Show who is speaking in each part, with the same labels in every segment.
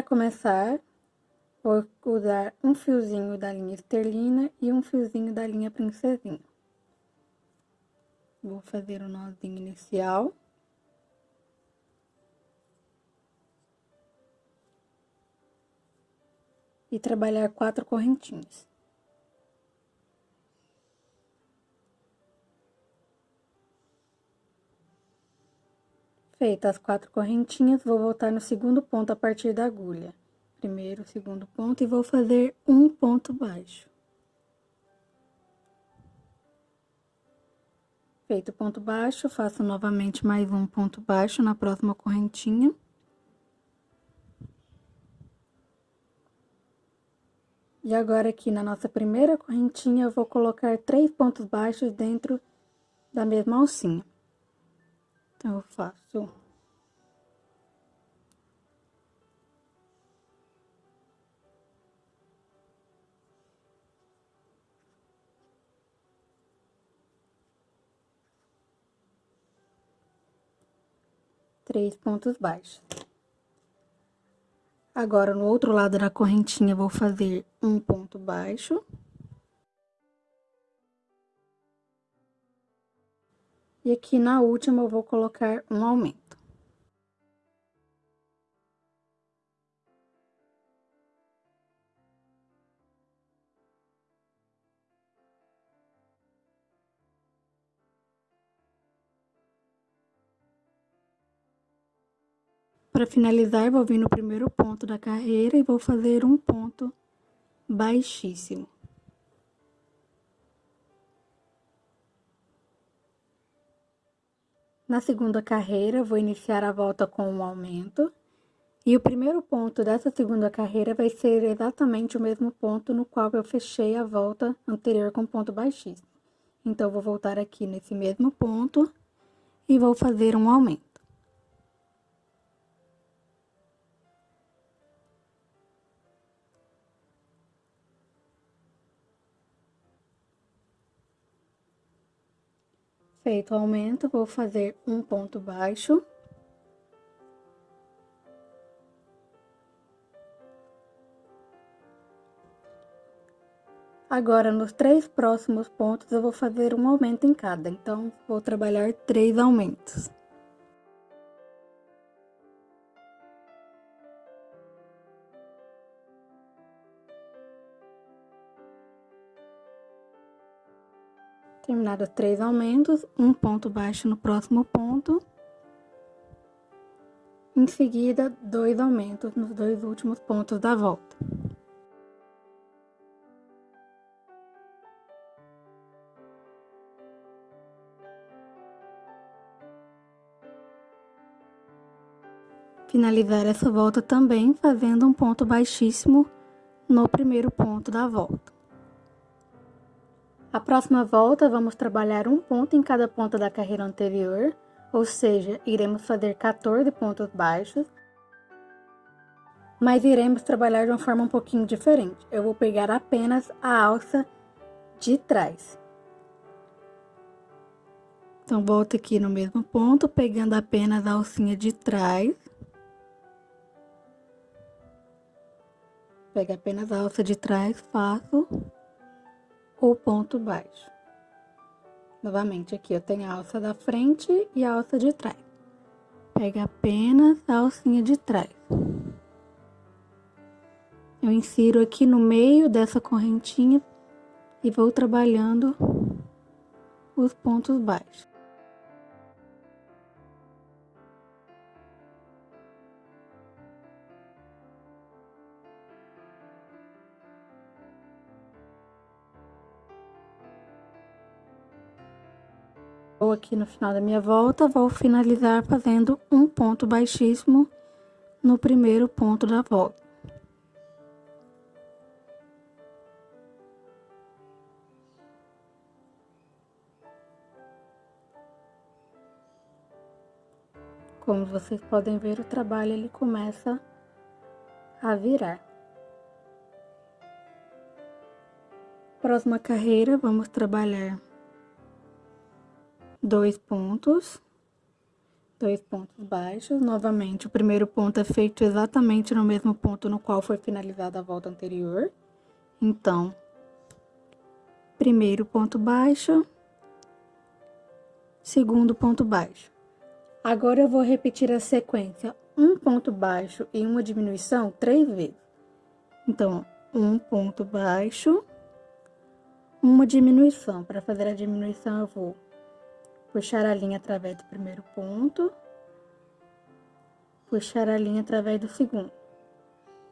Speaker 1: Para começar, vou usar um fiozinho da linha esterlina e um fiozinho da linha princesinha. Vou fazer o nozinho inicial. E trabalhar quatro correntinhas. Feitas as quatro correntinhas, vou voltar no segundo ponto a partir da agulha. Primeiro, segundo ponto, e vou fazer um ponto baixo. Feito o ponto baixo, faço novamente mais um ponto baixo na próxima correntinha. E agora, aqui na nossa primeira correntinha, eu vou colocar três pontos baixos dentro da mesma alcinha. Eu faço... Três pontos baixos. Agora, no outro lado da correntinha, vou fazer um ponto baixo. E aqui na última eu vou colocar um aumento. Para finalizar, vou vir no primeiro ponto da carreira e vou fazer um ponto baixíssimo. Na segunda carreira, vou iniciar a volta com um aumento. E o primeiro ponto dessa segunda carreira vai ser exatamente o mesmo ponto no qual eu fechei a volta anterior com ponto baixíssimo. Então, vou voltar aqui nesse mesmo ponto e vou fazer um aumento. Feito o aumento, vou fazer um ponto baixo. Agora, nos três próximos pontos, eu vou fazer um aumento em cada, então, vou trabalhar três aumentos. Terminados três aumentos, um ponto baixo no próximo ponto. Em seguida, dois aumentos nos dois últimos pontos da volta. Finalizar essa volta também fazendo um ponto baixíssimo no primeiro ponto da volta. A próxima volta, vamos trabalhar um ponto em cada ponta da carreira anterior, ou seja, iremos fazer 14 pontos baixos, mas iremos trabalhar de uma forma um pouquinho diferente. Eu vou pegar apenas a alça de trás. Então, volto aqui no mesmo ponto, pegando apenas a alcinha de trás. Pega apenas a alça de trás, faço o ponto baixo. Novamente, aqui eu tenho a alça da frente e a alça de trás. Pega apenas a alcinha de trás. Eu insiro aqui no meio dessa correntinha e vou trabalhando os pontos baixos. Aqui no final da minha volta, vou finalizar fazendo um ponto baixíssimo no primeiro ponto da volta. Como vocês podem ver, o trabalho ele começa a virar. Próxima carreira, vamos trabalhar dois pontos dois pontos baixos. Novamente, o primeiro ponto é feito exatamente no mesmo ponto no qual foi finalizada a volta anterior. Então, primeiro ponto baixo, segundo ponto baixo. Agora, eu vou repetir a sequência um ponto baixo e uma diminuição três vezes. Então, um ponto baixo, uma diminuição. Para fazer a diminuição, eu vou puxar a linha através do primeiro ponto, puxar a linha através do segundo.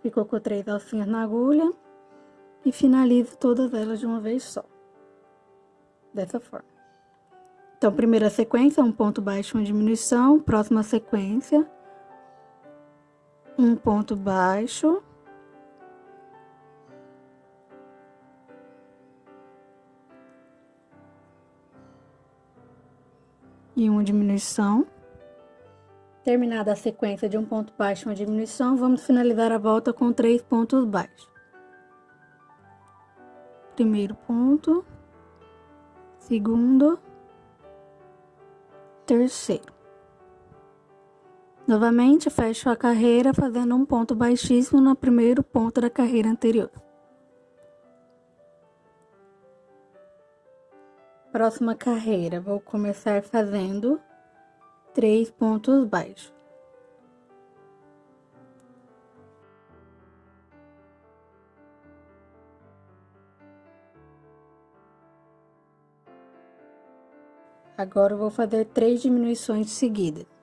Speaker 1: Ficou com três alcinhas na agulha e finalizo todas elas de uma vez só. Dessa forma. Então, primeira sequência, um ponto baixo, uma diminuição. Próxima sequência, um ponto baixo, e uma diminuição. Terminada a sequência de um ponto baixo e uma diminuição, vamos finalizar a volta com três pontos baixos. Primeiro ponto, segundo, terceiro. Novamente, fecho a carreira fazendo um ponto baixíssimo no primeiro ponto da carreira anterior. Próxima carreira, vou começar fazendo três pontos baixos. Agora, vou fazer três diminuições seguidas.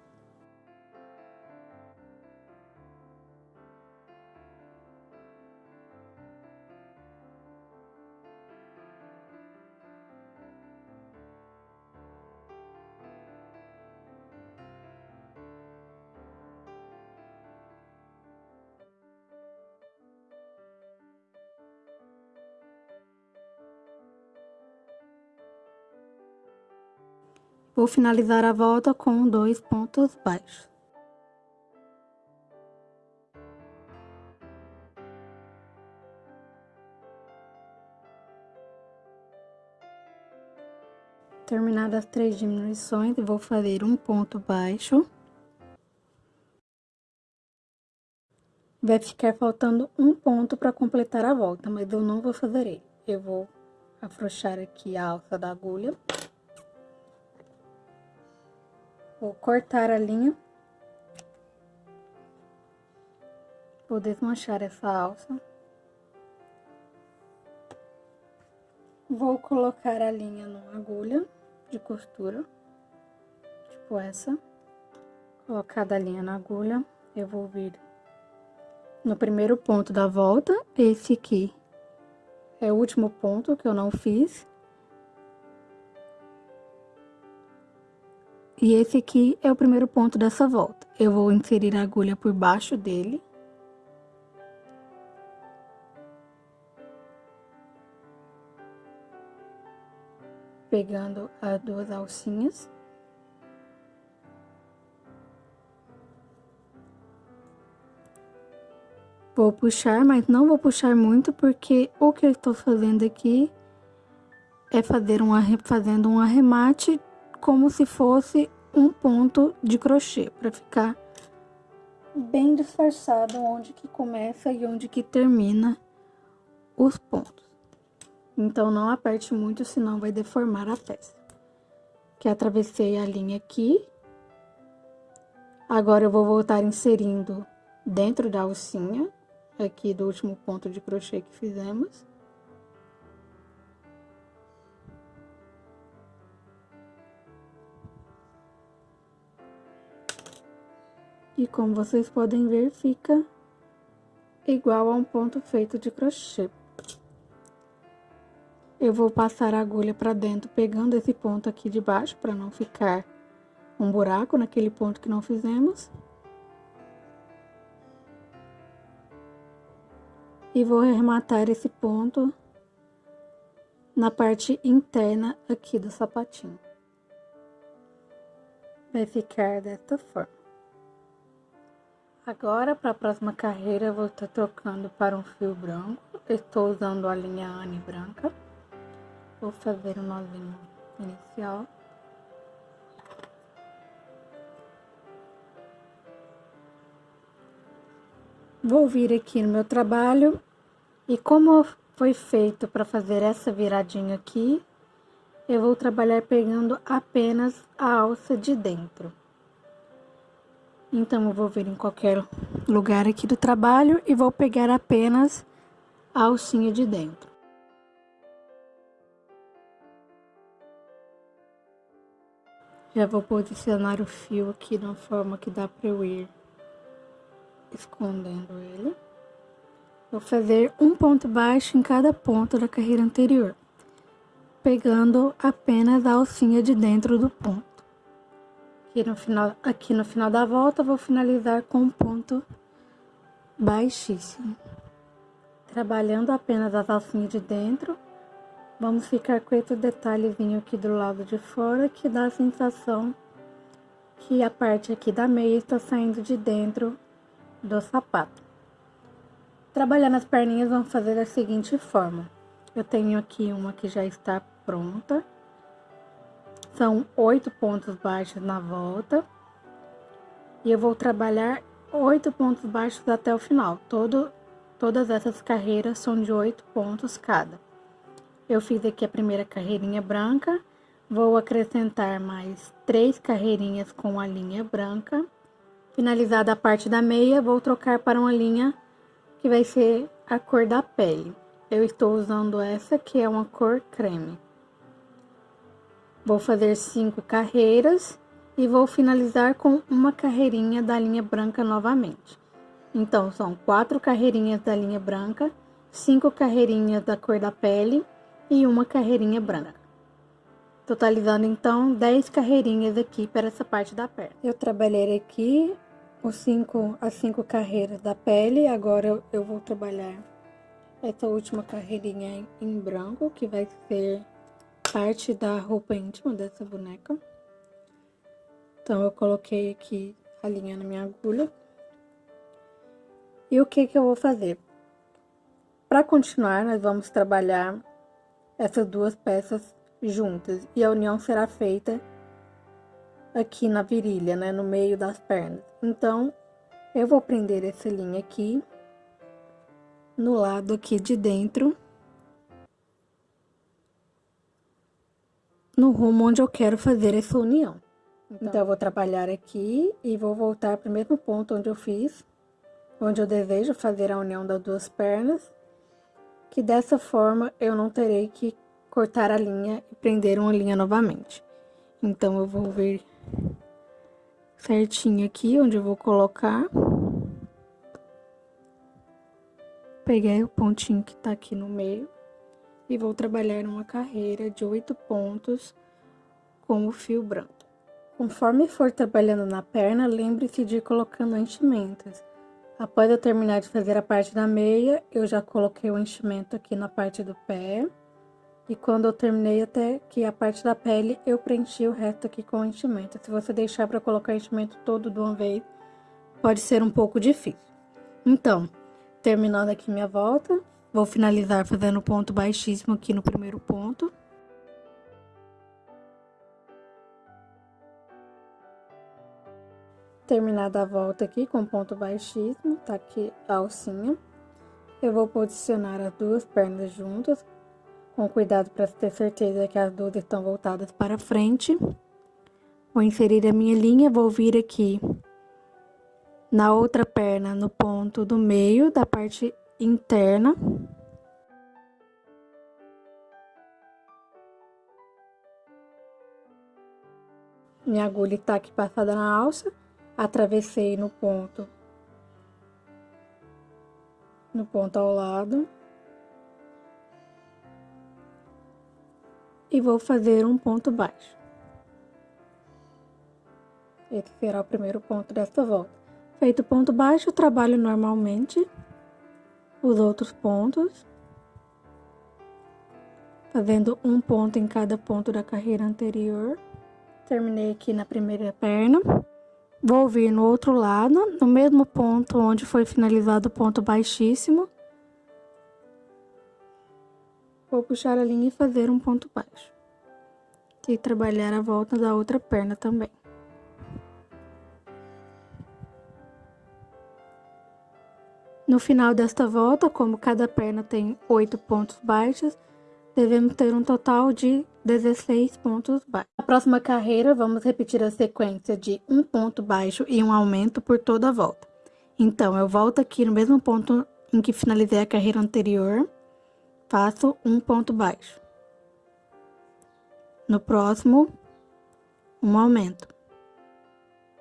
Speaker 1: Vou finalizar a volta com dois pontos baixos. Terminadas as três diminuições, vou fazer um ponto baixo. Vai ficar faltando um ponto para completar a volta, mas eu não vou fazer ele. Eu vou afrouxar aqui a alça da agulha. Vou cortar a linha. Vou desmanchar essa alça. Vou colocar a linha numa agulha de costura, tipo essa. Colocada a linha na agulha, eu vou vir no primeiro ponto da volta, esse aqui é o último ponto que eu não fiz. E esse aqui é o primeiro ponto dessa volta. Eu vou inserir a agulha por baixo dele. Pegando as duas alcinhas. Vou puxar, mas não vou puxar muito, porque o que eu estou fazendo aqui é fazer um, fazendo um arremate como se fosse um ponto de crochê, para ficar bem disfarçado onde que começa e onde que termina os pontos. Então, não aperte muito, senão vai deformar a peça. Que atravessei a linha aqui. Agora, eu vou voltar inserindo dentro da alcinha, aqui do último ponto de crochê que fizemos. E como vocês podem ver, fica igual a um ponto feito de crochê. Eu vou passar a agulha para dentro, pegando esse ponto aqui de baixo, para não ficar um buraco naquele ponto que não fizemos. E vou arrematar esse ponto na parte interna aqui do sapatinho. Vai ficar desta forma. Agora, para a próxima carreira, eu vou estar trocando para um fio branco. Estou usando a linha Anne branca. Vou fazer um nozinho inicial. Vou vir aqui no meu trabalho e como foi feito para fazer essa viradinha aqui, eu vou trabalhar pegando apenas a alça de dentro. Então, eu vou vir em qualquer lugar aqui do trabalho e vou pegar apenas a alcinha de dentro. Já vou posicionar o fio aqui de uma forma que dá para eu ir escondendo ele. Vou fazer um ponto baixo em cada ponto da carreira anterior, pegando apenas a alcinha de dentro do ponto. Aqui no final, aqui no final da volta, vou finalizar com um ponto baixíssimo. Trabalhando apenas as alcinhas de dentro, vamos ficar com esse detalhezinho aqui do lado de fora, que dá a sensação que a parte aqui da meia está saindo de dentro do sapato. Trabalhando as perninhas, vamos fazer da seguinte forma. Eu tenho aqui uma que já está pronta. São oito pontos baixos na volta. E eu vou trabalhar oito pontos baixos até o final. Todo, todas essas carreiras são de oito pontos cada. Eu fiz aqui a primeira carreirinha branca. Vou acrescentar mais três carreirinhas com a linha branca. Finalizada a parte da meia, vou trocar para uma linha que vai ser a cor da pele. Eu estou usando essa que é uma cor creme. Vou fazer cinco carreiras e vou finalizar com uma carreirinha da linha branca novamente. Então, são quatro carreirinhas da linha branca, cinco carreirinhas da cor da pele e uma carreirinha branca. Totalizando, então, 10 carreirinhas aqui para essa parte da perna. Eu trabalhei aqui os cinco, as cinco carreiras da pele, agora eu, eu vou trabalhar essa última carreirinha em, em branco, que vai ser parte da roupa íntima dessa boneca. Então, eu coloquei aqui a linha na minha agulha. E o que que eu vou fazer? Para continuar, nós vamos trabalhar essas duas peças juntas. E a união será feita aqui na virilha, né? No meio das pernas. Então, eu vou prender essa linha aqui no lado aqui de dentro no rumo onde eu quero fazer essa união. Então, então eu vou trabalhar aqui e vou voltar para o mesmo ponto onde eu fiz, onde eu desejo fazer a união das duas pernas, que dessa forma eu não terei que cortar a linha e prender uma linha novamente. Então, eu vou vir certinho aqui, onde eu vou colocar. Peguei o pontinho que tá aqui no meio e vou trabalhar uma carreira de oito pontos com o fio branco. Conforme for trabalhando na perna, lembre-se de ir colocando enchimentos. Após eu terminar de fazer a parte da meia, eu já coloquei o enchimento aqui na parte do pé. E quando eu terminei até que a parte da pele, eu preenchi o resto aqui com enchimento. Se você deixar para colocar enchimento todo de uma vez, pode ser um pouco difícil. Então, terminando aqui minha volta, Vou finalizar fazendo ponto baixíssimo aqui no primeiro ponto. Terminada a volta aqui com ponto baixíssimo, tá aqui a alcinha. Eu vou posicionar as duas pernas juntas, com cuidado para ter certeza que as duas estão voltadas para frente. Vou inserir a minha linha, vou vir aqui na outra perna, no ponto do meio da parte interna. Minha agulha está aqui passada na alça, atravessei no ponto, no ponto ao lado. E vou fazer um ponto baixo. Esse será o primeiro ponto desta volta. Feito o ponto baixo, trabalho normalmente os outros pontos, fazendo um ponto em cada ponto da carreira anterior. Terminei aqui na primeira perna. Vou vir no outro lado, no mesmo ponto onde foi finalizado o ponto baixíssimo. Vou puxar a linha e fazer um ponto baixo. E trabalhar a volta da outra perna também. No final desta volta, como cada perna tem 8 pontos baixos, devemos ter um total de 16 pontos baixos. Na próxima carreira, vamos repetir a sequência de um ponto baixo e um aumento por toda a volta. Então, eu volto aqui no mesmo ponto em que finalizei a carreira anterior, faço um ponto baixo. No próximo, um aumento.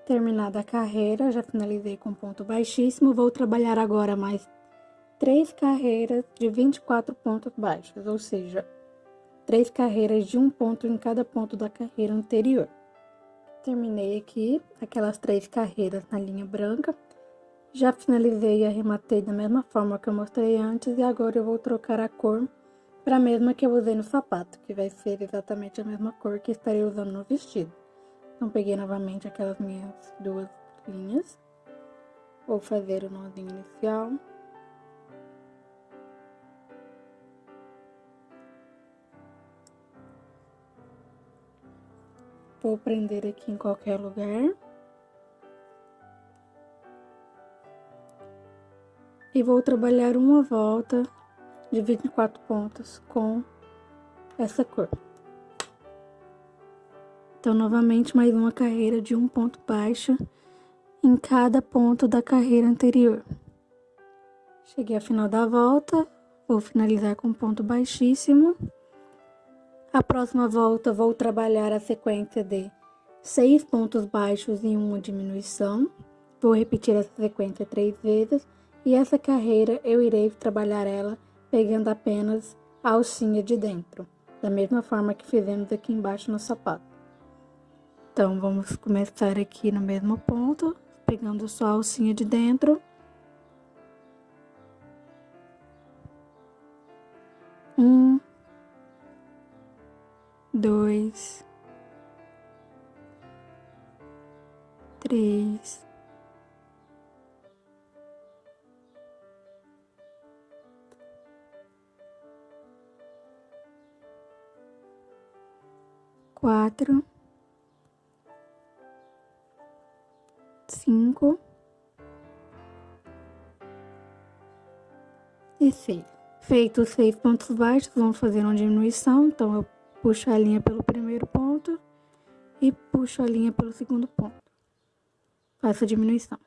Speaker 1: Terminada a carreira, já finalizei com ponto baixíssimo, vou trabalhar agora mais três carreiras de 24 pontos baixos, ou seja, três carreiras de um ponto em cada ponto da carreira anterior. Terminei aqui aquelas três carreiras na linha branca, já finalizei e arrematei da mesma forma que eu mostrei antes e agora eu vou trocar a cor para a mesma que eu usei no sapato, que vai ser exatamente a mesma cor que estarei usando no vestido. Então, peguei novamente aquelas minhas duas linhas. Vou fazer o nozinho inicial. Vou prender aqui em qualquer lugar. E vou trabalhar uma volta de 24 pontos com essa cor. Então, novamente, mais uma carreira de um ponto baixo em cada ponto da carreira anterior. Cheguei ao final da volta, vou finalizar com ponto baixíssimo. A próxima volta, vou trabalhar a sequência de seis pontos baixos e uma diminuição. Vou repetir essa sequência três vezes. E essa carreira, eu irei trabalhar ela pegando apenas a alcinha de dentro, da mesma forma que fizemos aqui embaixo no sapato. Então, vamos começar aqui no mesmo ponto, pegando só a alcinha de dentro. Dois, três, quatro. cinco e seis. Feitos seis pontos baixos, vamos fazer uma diminuição. Então, eu puxo a linha pelo primeiro ponto e puxo a linha pelo segundo ponto. Faço a diminuição.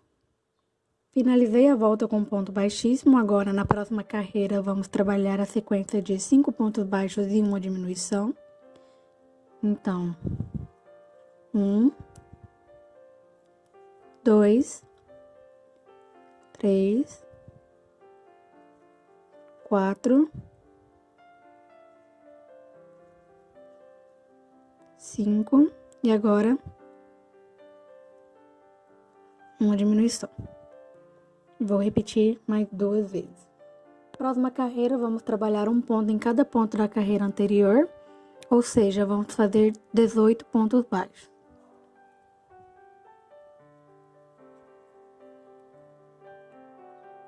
Speaker 1: Finalizei a volta com ponto baixíssimo. Agora, na próxima carreira, vamos trabalhar a sequência de cinco pontos baixos e uma diminuição. Então, um, dois, três, quatro, cinco e agora uma diminuição. Vou repetir mais duas vezes. Próxima carreira, vamos trabalhar um ponto em cada ponto da carreira anterior, ou seja, vamos fazer 18 pontos baixos.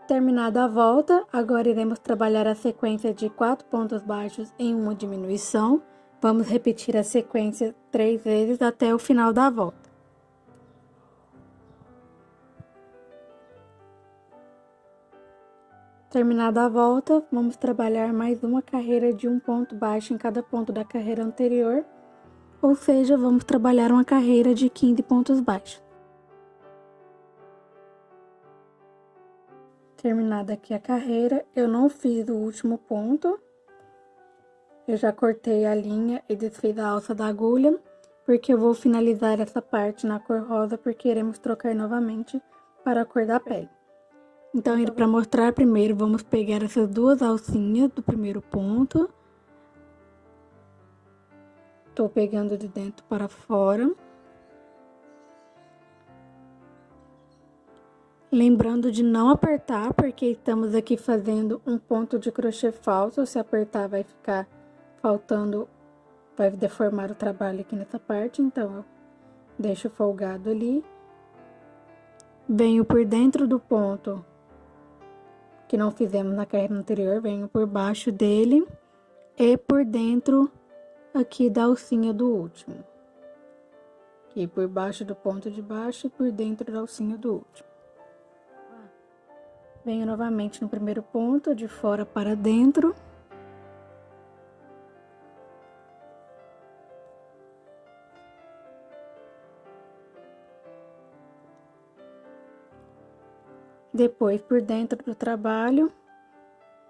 Speaker 1: Terminada a volta, agora iremos trabalhar a sequência de quatro pontos baixos em uma diminuição. Vamos repetir a sequência três vezes até o final da volta. Terminada a volta, vamos trabalhar mais uma carreira de um ponto baixo em cada ponto da carreira anterior, ou seja, vamos trabalhar uma carreira de 15 pontos baixos. Terminada aqui a carreira, eu não fiz o último ponto. Eu já cortei a linha e desfiz a alça da agulha, porque eu vou finalizar essa parte na cor rosa, porque iremos trocar novamente para a cor da pele. Então, para mostrar primeiro, vamos pegar essas duas alcinhas do primeiro ponto. Tô pegando de dentro para fora. Lembrando de não apertar, porque estamos aqui fazendo um ponto de crochê falso. Se apertar, vai ficar faltando, vai deformar o trabalho aqui nessa parte. Então, eu deixo folgado ali. Venho por dentro do ponto que não fizemos na carreira anterior, venho por baixo dele e por dentro aqui da alcinha do último. Aqui por baixo do ponto de baixo e por dentro da alcinha do último. Venho novamente no primeiro ponto, de fora para dentro. Depois, por dentro do trabalho,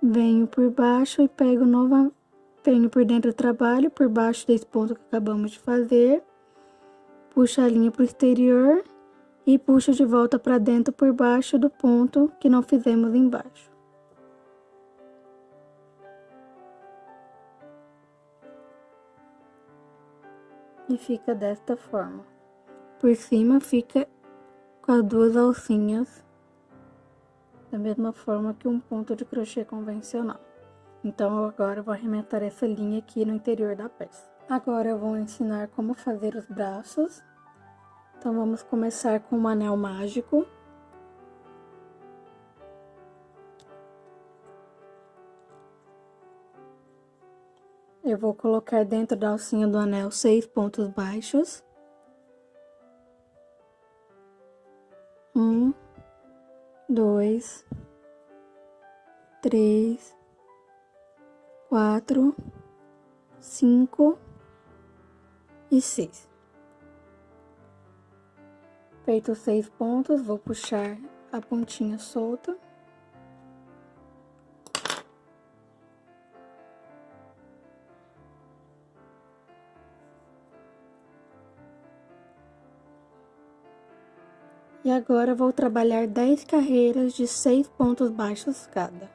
Speaker 1: venho por baixo e pego nova, venho por dentro do trabalho, por baixo desse ponto que acabamos de fazer, puxo a linha para o exterior e puxo de volta para dentro por baixo do ponto que não fizemos embaixo. E fica desta forma. Por cima fica com as duas alcinhas da mesma forma que um ponto de crochê convencional. Então, agora eu vou arrematar essa linha aqui no interior da peça. Agora eu vou ensinar como fazer os braços. Então, vamos começar com um anel mágico. Eu vou colocar dentro da alcinha do anel seis pontos baixos. Um, dois, três, quatro, cinco e seis. Feito seis pontos, vou puxar a pontinha solta. E agora vou trabalhar 10 carreiras de 6 pontos baixos cada.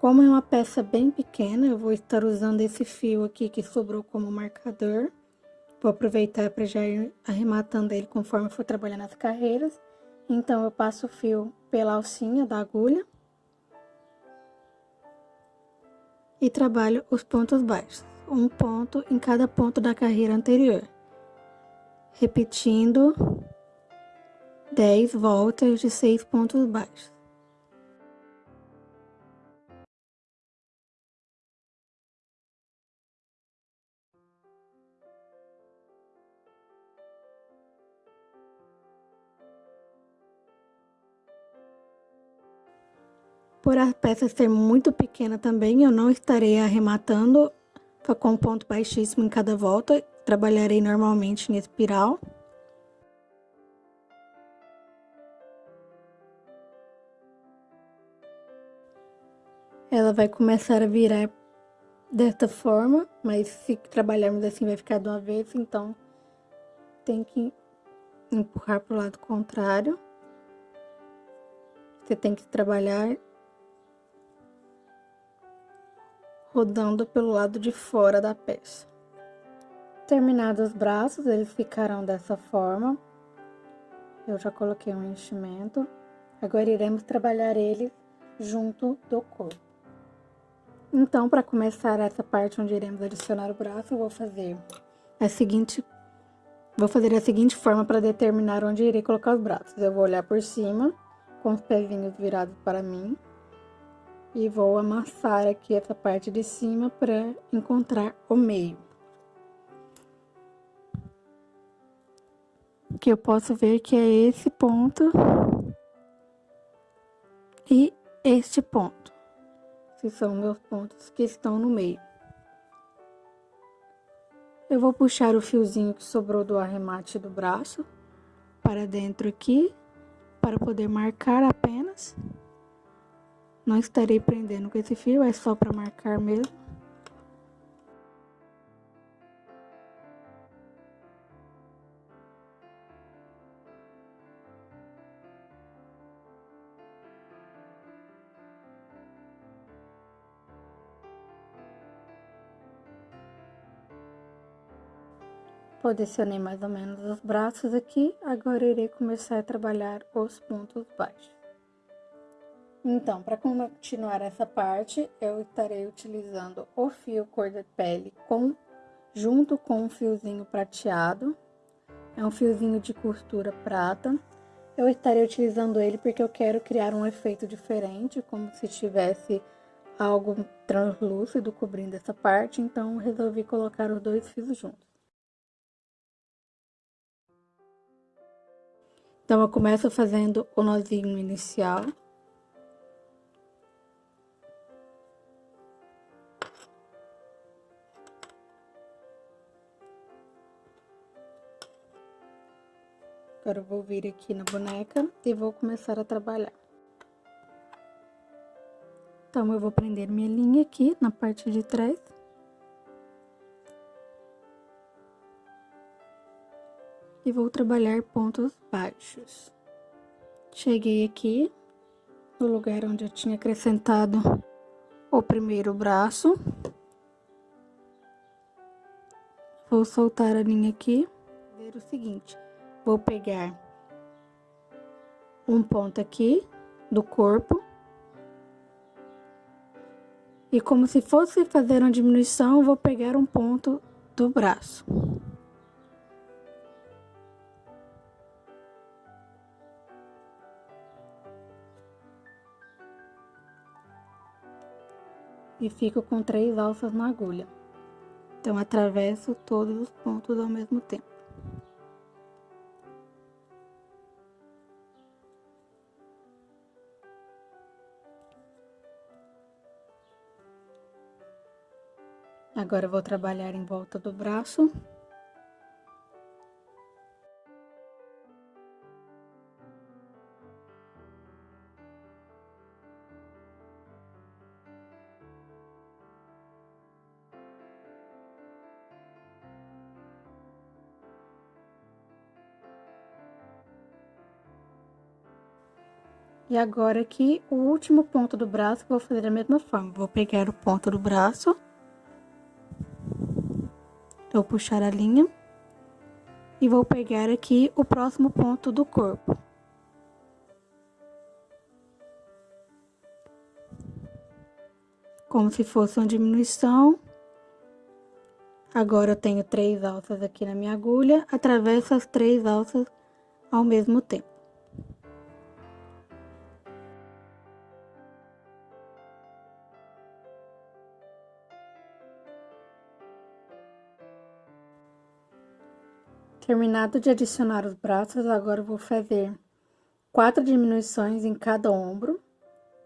Speaker 1: Como é uma peça bem pequena, eu vou estar usando esse fio aqui que sobrou como marcador. Vou aproveitar para já ir arrematando ele conforme for trabalhando as carreiras. Então, eu passo o fio pela alcinha da agulha. E trabalho os pontos baixos. Um ponto em cada ponto da carreira anterior repetindo 10 voltas de 6 pontos baixos. Por a peça ser muito pequena também, eu não estarei arrematando com um ponto baixíssimo em cada volta, trabalharei normalmente em espiral. Ela vai começar a virar desta forma, mas se trabalharmos assim vai ficar de uma vez, então tem que empurrar para o lado contrário. Você tem que trabalhar rodando pelo lado de fora da peça. Terminados os braços, eles ficarão dessa forma. Eu já coloquei um enchimento. Agora, iremos trabalhar eles junto do corpo. Então, para começar essa parte onde iremos adicionar o braço, eu vou fazer a seguinte... Vou fazer a seguinte forma para determinar onde irei colocar os braços. Eu vou olhar por cima, com os pezinhos virados para mim. E vou amassar aqui essa parte de cima para encontrar o meio. que eu posso ver que é esse ponto e este ponto, que são meus pontos que estão no meio. Eu vou puxar o fiozinho que sobrou do arremate do braço para dentro aqui, para poder marcar apenas. Não estarei prendendo com esse fio, é só para marcar mesmo. Posicionei mais ou menos os braços aqui, agora irei começar a trabalhar os pontos baixos. Então, para continuar essa parte, eu estarei utilizando o fio cor de pele com, junto com um fiozinho prateado. É um fiozinho de costura prata. Eu estarei utilizando ele porque eu quero criar um efeito diferente, como se tivesse algo translúcido cobrindo essa parte, então resolvi colocar os dois fios juntos. Então, eu começo fazendo o nozinho inicial. Agora, eu vou vir aqui na boneca e vou começar a trabalhar. Então, eu vou prender minha linha aqui na parte de trás. E vou trabalhar pontos baixos. Cheguei aqui no lugar onde eu tinha acrescentado o primeiro braço. Vou soltar a linha aqui. Ver o seguinte, Vou pegar um ponto aqui do corpo. E como se fosse fazer uma diminuição, vou pegar um ponto do braço. E fico com três alças na agulha. Então, atravesso todos os pontos ao mesmo tempo. Agora vou trabalhar em volta do braço. E agora aqui, o último ponto do braço, vou fazer da mesma forma. Vou pegar o ponto do braço Vou puxar a linha e vou pegar aqui o próximo ponto do corpo. Como se fosse uma diminuição. Agora eu tenho três alças aqui na minha agulha, atravesso as três alças ao mesmo tempo. Terminado de adicionar os braços, agora eu vou fazer quatro diminuições em cada ombro.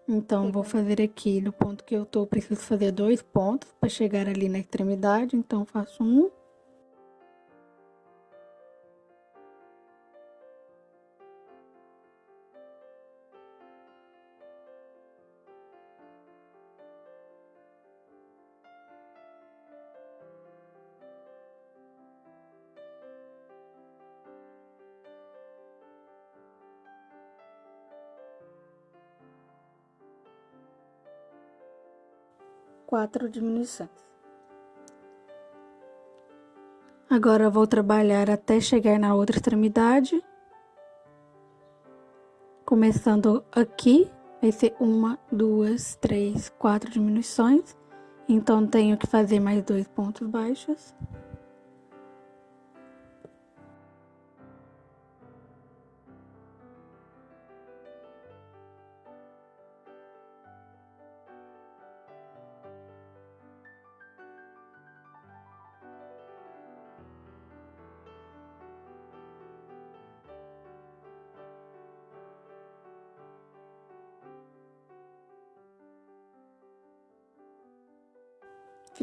Speaker 1: Então, vou fazer aqui no ponto que eu tô, preciso fazer dois pontos para chegar ali na extremidade. Então, faço um, quatro diminuições. Agora, vou trabalhar até chegar na outra extremidade. Começando aqui, vai ser uma, duas, três, quatro diminuições. Então, tenho que fazer mais dois pontos baixos.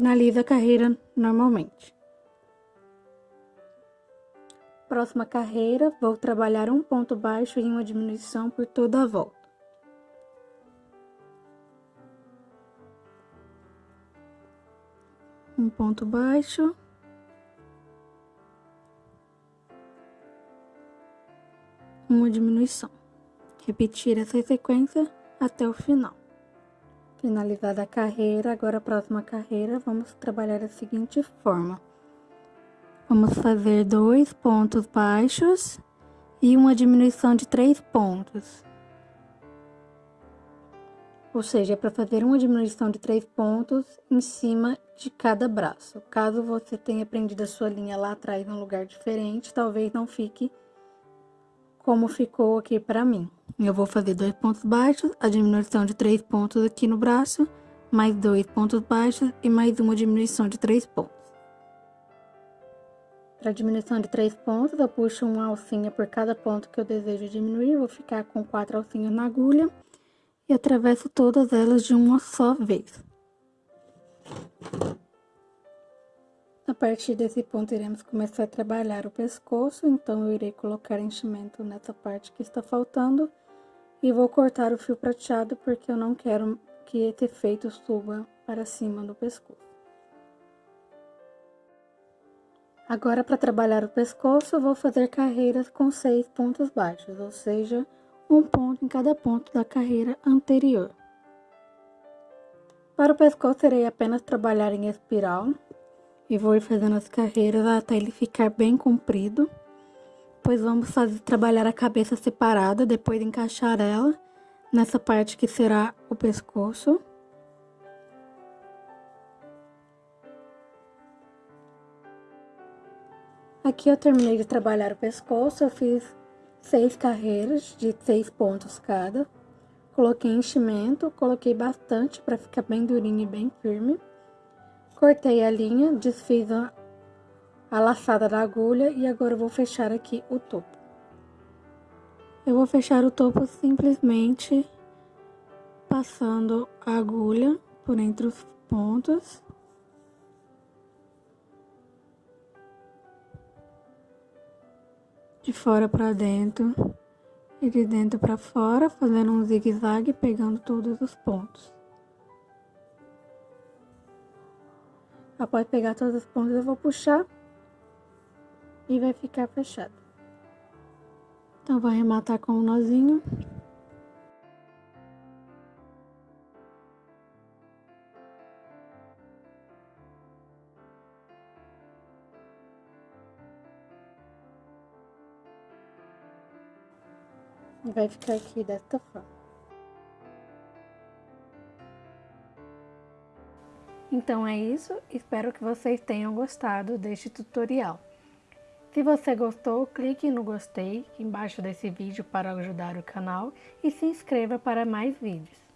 Speaker 1: Finaliza a carreira normalmente. Próxima carreira, vou trabalhar um ponto baixo e uma diminuição por toda a volta. Um ponto baixo. Uma diminuição. Repetir essa sequência até o final. Finalizada a carreira, agora a próxima carreira, vamos trabalhar da seguinte forma. Vamos fazer dois pontos baixos e uma diminuição de três pontos. Ou seja, é para fazer uma diminuição de três pontos em cima de cada braço. Caso você tenha prendido a sua linha lá atrás em um lugar diferente, talvez não fique como ficou aqui para mim. Eu vou fazer dois pontos baixos, a diminuição de três pontos aqui no braço, mais dois pontos baixos e mais uma diminuição de três pontos. Para diminuição de três pontos, eu puxo uma alcinha por cada ponto que eu desejo diminuir. Vou ficar com quatro alcinhas na agulha e atravesso todas elas de uma só vez. A partir desse ponto, iremos começar a trabalhar o pescoço, então eu irei colocar enchimento nessa parte que está faltando e vou cortar o fio prateado porque eu não quero que esse efeito suba para cima do pescoço. Agora, para trabalhar o pescoço, eu vou fazer carreiras com seis pontos baixos, ou seja, um ponto em cada ponto da carreira anterior. Para o pescoço, irei apenas trabalhar em espiral e vou ir fazendo as carreiras até ele ficar bem comprido pois vamos fazer, trabalhar a cabeça separada, depois encaixar ela nessa parte que será o pescoço. Aqui eu terminei de trabalhar o pescoço, eu fiz seis carreiras de seis pontos cada. Coloquei enchimento, coloquei bastante para ficar bem durinho e bem firme. Cortei a linha, desfiz a, a laçada da agulha e agora vou fechar aqui o topo. Eu vou fechar o topo simplesmente passando a agulha por entre os pontos. De fora para dentro e de dentro para fora, fazendo um zigue-zague, pegando todos os pontos. Após pegar todos os pontos, eu vou puxar e vai ficar fechado. Então, vou arrematar com um nozinho. Vai ficar aqui desta forma. Então é isso, espero que vocês tenham gostado deste tutorial. Se você gostou, clique no gostei embaixo desse vídeo para ajudar o canal e se inscreva para mais vídeos.